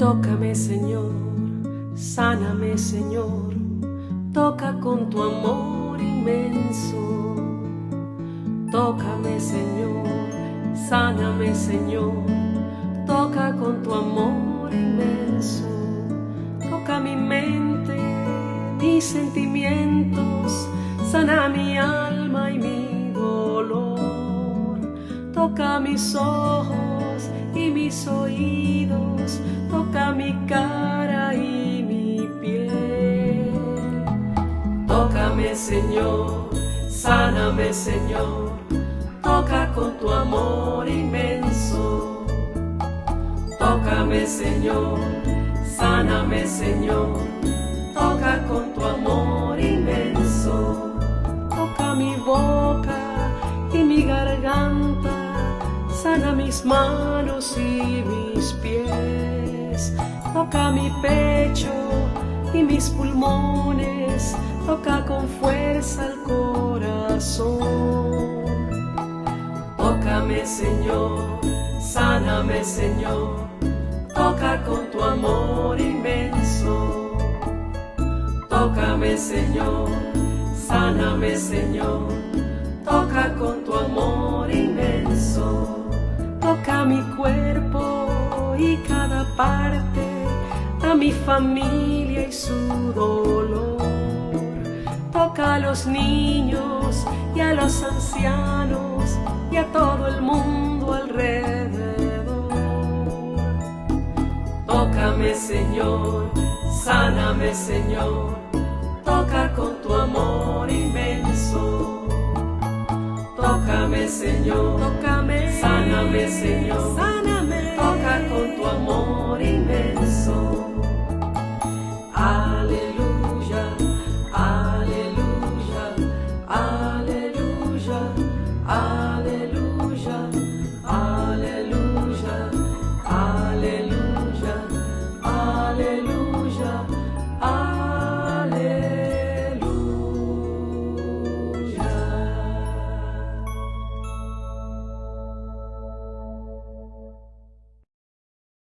Tócame Señor, sáname Señor, toca con tu amor inmenso. Tócame Señor, sáname Señor, toca con tu amor inmenso. Toca mi mente, mis sentimientos, sana mi alma y mi dolor. Toca mis ojos mis oídos, toca mi cara y mi piel. Tócame Señor, sáname Señor, toca con tu amor inmenso. Tócame Señor, sáname Señor, toca con tu sana mis manos y mis pies, toca mi pecho y mis pulmones, toca con fuerza el corazón. Tócame Señor, sáname Señor, toca con tu amor inmenso. Tócame Señor, sáname Señor, toca con mi cuerpo y cada parte, a mi familia y su dolor. Toca a los niños y a los ancianos y a todo el mundo alrededor. Tócame Señor, sáname Señor, toca con tu amor inmenso. Tócame Señor, tócame, sáname Señor.